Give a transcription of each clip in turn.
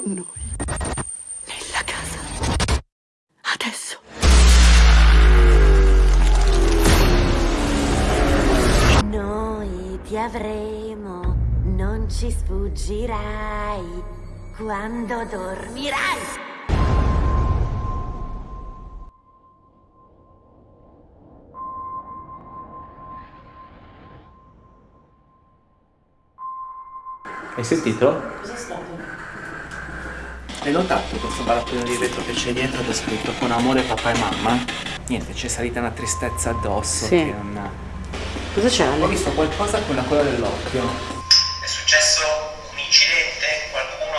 con noi. Nella casa. Adesso. Noi ti avremo, non ci sfuggirai quando dormirai. Hai sentito? Cos'è stato? Hai notato questo barattolo di vetro che c'è dietro che è scritto con amore papà e mamma? Niente, c'è salita una tristezza addosso Sì. che non... Cosa c'è? Ho visto qualcosa con la coda dell'occhio. È successo un incidente? Qualcuno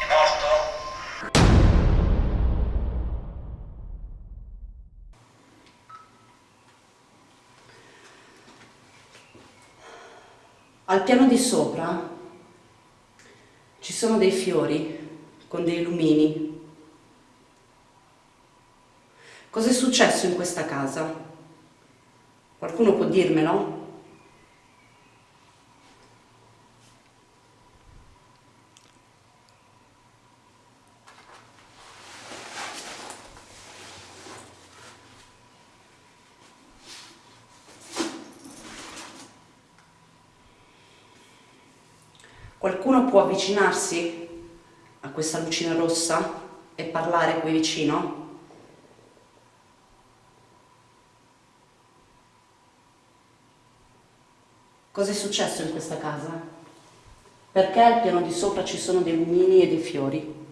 è morto? Al piano di sopra ci sono dei fiori con dei lumini. Cos'è successo in questa casa? Qualcuno può dirmelo? Qualcuno può avvicinarsi a questa lucina rossa e parlare qui vicino? Cosa è successo in questa casa? Perché al piano di sopra ci sono dei lumini e dei fiori?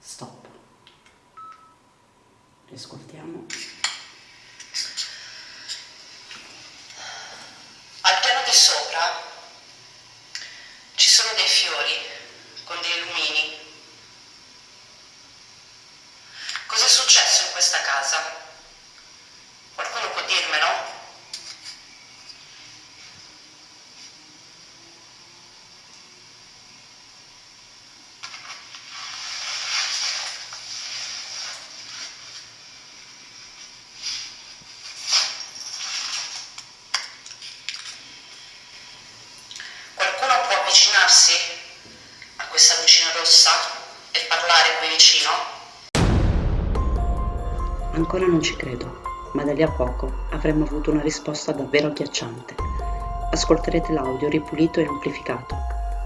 Stop. Riascoltiamo. Al piano di sopra ci sono dei fiori con dei lumini. Cos'è successo in questa casa? Qualcuno può dirmelo? Qualcuno può avvicinarsi a questa rossa e parlare qui vicino? Ancora non ci credo, ma da lì a poco avremmo avuto una risposta davvero agghiacciante. Ascolterete l'audio ripulito e amplificato.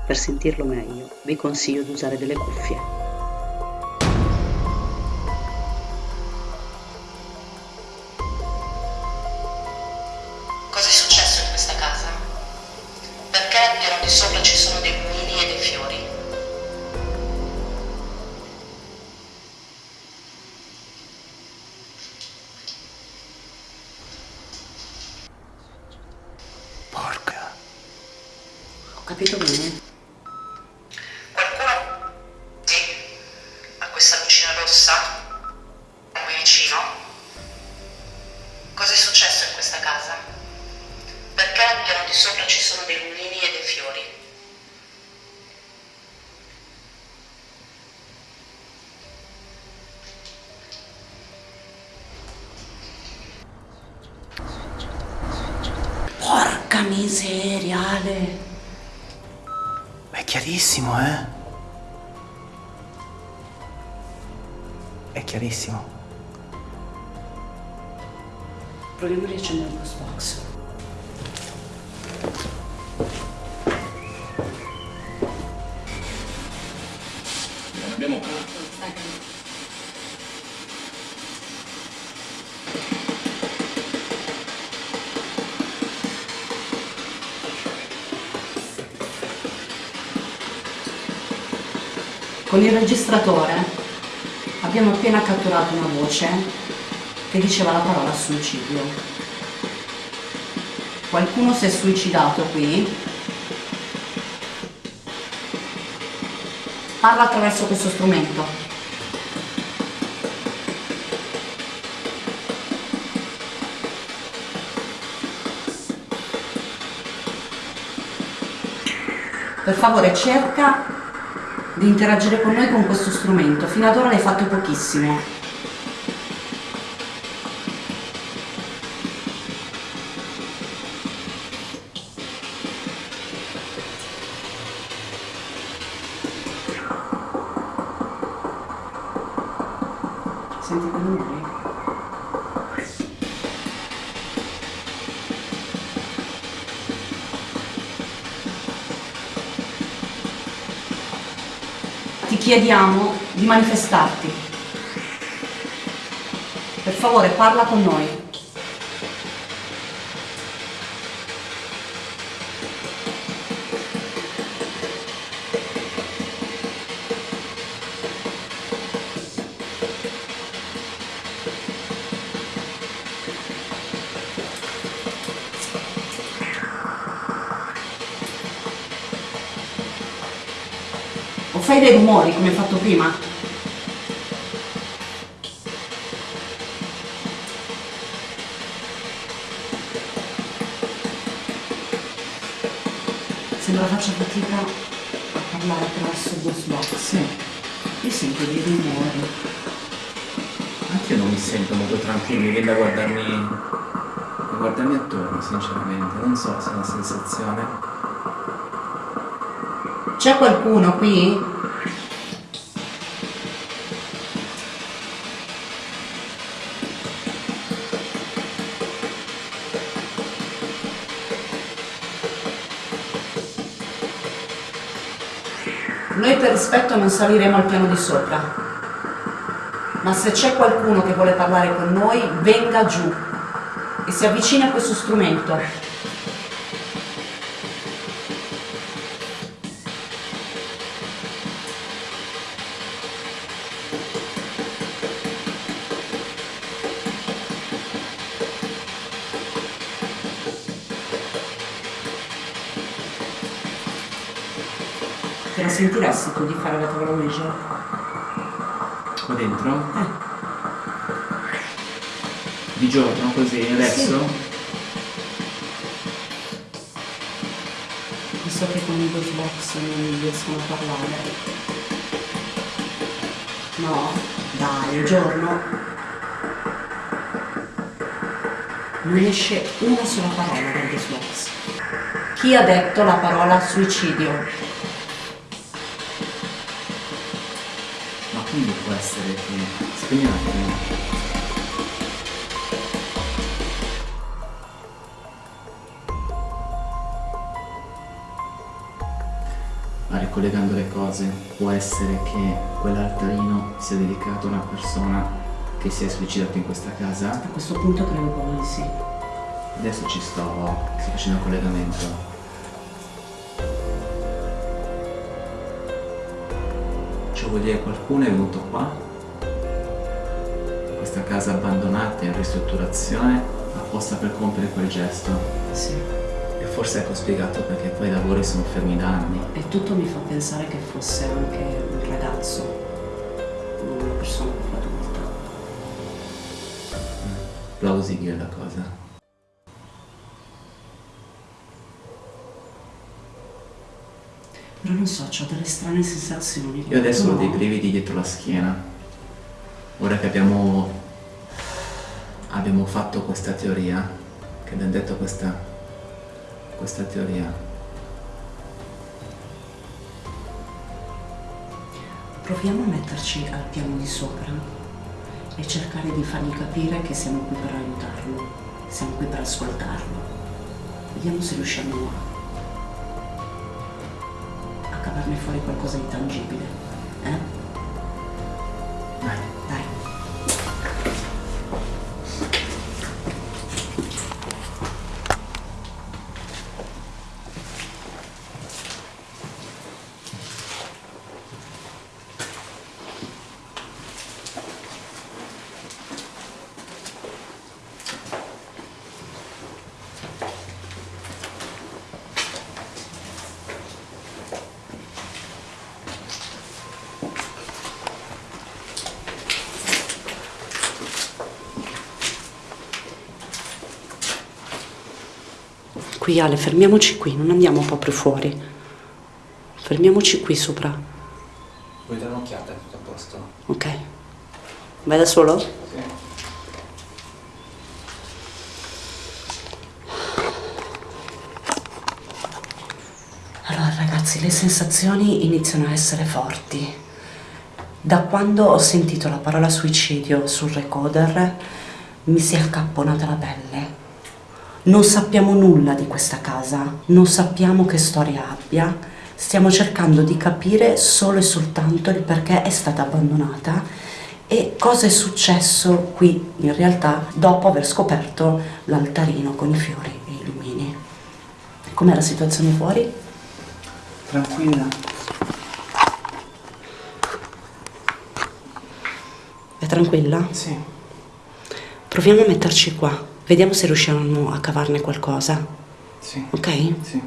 Per sentirlo meglio, vi consiglio di usare delle cuffie. Capito bene? Qualcuno sì, a questa lucina rossa qui vicino? Cos'è successo in questa casa? Perché al piano di sopra ci sono dei lumini e dei fiori? Porca miseria, Ale! Chiarissimo, eh? È chiarissimo. Proviamo a riaccendere il box. Con il registratore abbiamo appena catturato una voce che diceva la parola suicidio. Qualcuno si è suicidato qui. Parla attraverso questo strumento. Per favore cerca di interagire con noi con questo strumento. Fino ad ora l'hai fatto pochissimo. Ti chiediamo di manifestarti. Per favore, parla con noi. O fai dei rumori come hai fatto prima? Sembra faccia fatica a parlare attraverso il Box. Sì, Io sento dei rumori. anche io non mi sento molto tranquillo, mi viene da guardarmi, da guardarmi attorno, sinceramente. Non so se è una sensazione. C'è qualcuno qui? Noi per rispetto non saliremo al piano di sopra. Ma se c'è qualcuno che vuole parlare con noi, venga giù e si avvicini a questo strumento. Te la sentiresti tu di fare la tavola Ouija? Qua dentro? Eh. Di giorno così, adesso? Visto che con i Ghost Box non riescono a parlare. No, dai, un giorno. Non esce una sola parola dal Ghost Box. Chi ha detto la parola suicidio? Essere che... Spegni un attimo. Ma ricollegando le cose, può essere che quell'altarino sia dedicato a una persona che si è suicidato in questa casa? A questo punto credo proprio di sì. Adesso ci sto, sto facendo un collegamento. Vuol dire qualcuno è venuto qua, questa casa abbandonata in ristrutturazione, apposta per compiere quel gesto. Sì. E forse ecco spiegato perché poi i lavori sono fermi da anni. E tutto mi fa pensare che fosse anche un ragazzo, non una persona più adulta. Plausibile la cosa. Però non so, ho delle strane sensazioni. Io adesso ho dei brividi dietro la schiena. Ora che abbiamo, abbiamo fatto questa teoria, che abbiamo detto questa, questa teoria, Proviamo a metterci al piano di sopra e cercare di fargli capire che siamo qui per aiutarlo, siamo qui per ascoltarlo. Vediamo se riusciamo a, cavarne fuori qualcosa di tangibile. Eh? Qui Ale, fermiamoci qui, non andiamo proprio fuori. Fermiamoci qui sopra, vuoi dare un'occhiata? È tutto a posto? ok? Vai da solo? Sì. Allora ragazzi, le sensazioni iniziano a essere forti. Da quando ho sentito la parola suicidio sul recorder mi si è accapponata la pelle. Non sappiamo nulla di questa casa, non sappiamo che storia abbia, stiamo cercando di capire solo e soltanto il perché è stata abbandonata e cosa è successo qui in realtà dopo aver scoperto l'altarino con i fiori e i lumini. Com'è la situazione fuori? Tranquilla. È tranquilla? Sì. Proviamo a metterci qua, vediamo se riusciamo a cavarne qualcosa, Sì. ok? Sì.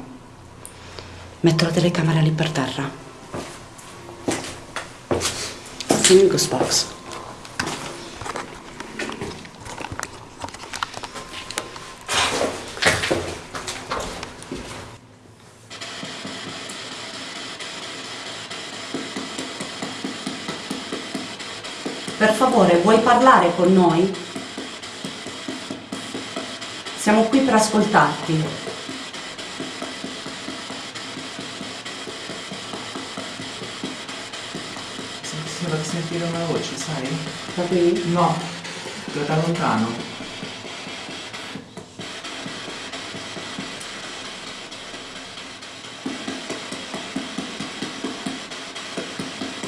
Metto la telecamera lì per terra. Il ghost box. Per favore, vuoi parlare con noi? Siamo qui per ascoltarti. Sembra di sentire una voce, sai? Da qui? No, da da lontano.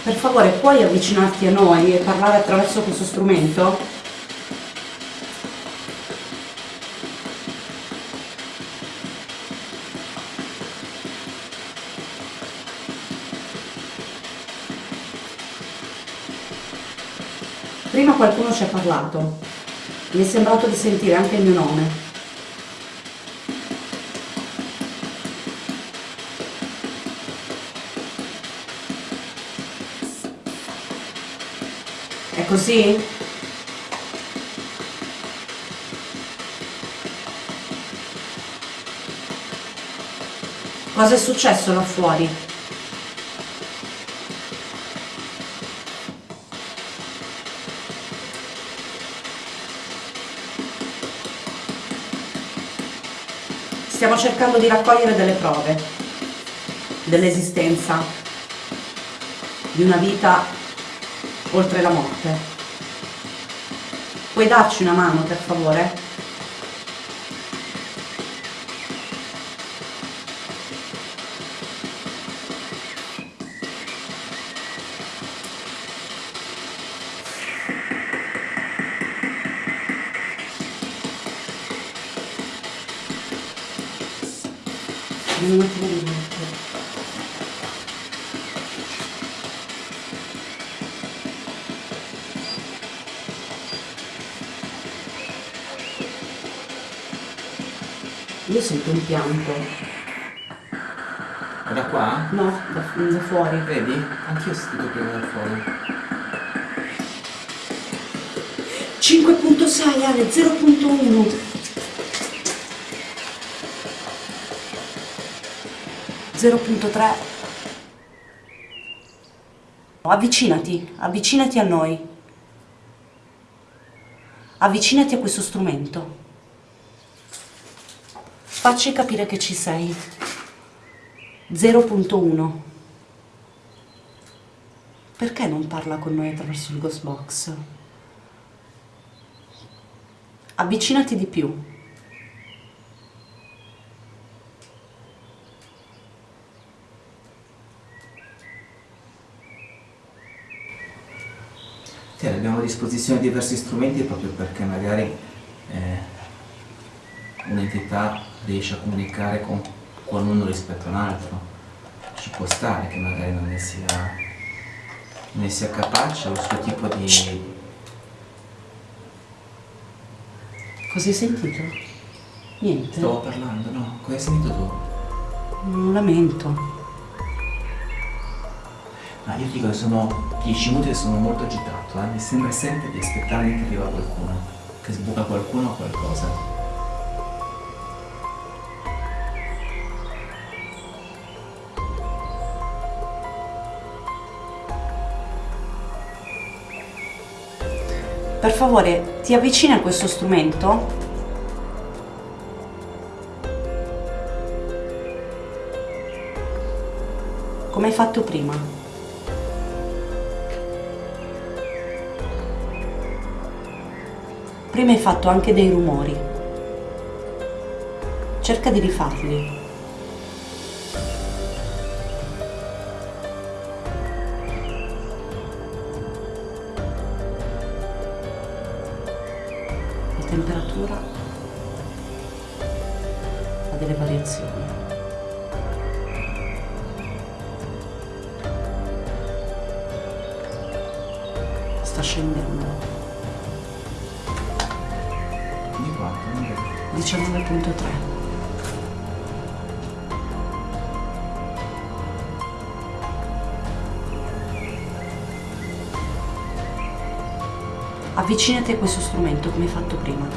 Per favore, puoi avvicinarti a noi e parlare attraverso questo strumento? Prima qualcuno ci ha parlato. Mi è sembrato di sentire anche il mio nome. È così? Cosa è successo là fuori? Stiamo cercando di raccogliere delle prove dell'esistenza di una vita oltre la morte. Puoi darci una mano, per favore? Un attimo di. Io sento un pianto. Da qua? No, da, da fuori. Vedi? Anch'io sentito più da fuori. 5.6 Ale, 0.1. 0.3. Avvicinati, avvicinati a noi. Avvicinati a questo strumento. Facci capire che ci sei. 0.1. Perché non parla con noi attraverso il ghost box? Avvicinati di più. Sì, abbiamo a disposizione diversi strumenti proprio perché magari eh, un'entità riesce a comunicare con qualcuno rispetto a un altro. Ci può stare che magari non ne sia, non ne sia capace o il suo tipo di... Cosa hai sentito? Niente. Stavo parlando, no? Cosa hai sentito tu? Un lamento. Ah, io dico che sono 10 minuti e sono molto agitato, eh? mi sembra sempre di aspettarmi che arriva qualcuno, che sbuca qualcuno o qualcosa. Per favore, ti avvicini a questo strumento? Come hai fatto prima. Prima hai fatto anche dei rumori. Cerca di rifarli. La temperatura ha delle variazioni. Sta scendendo. 19.3. Avvicinati a questo strumento come fatto prima.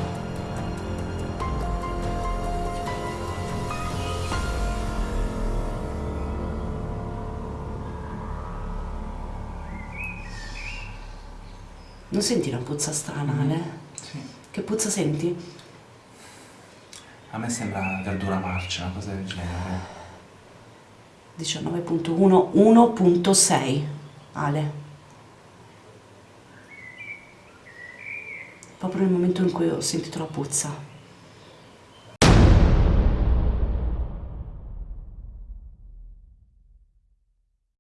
Non senti una puzza strana, Ale? Sì. Che puzza senti? A me sembra verdura marcia, una cosa del genere. 19.1, 1.6. Ale. Proprio nel momento in cui ho sentito la puzza.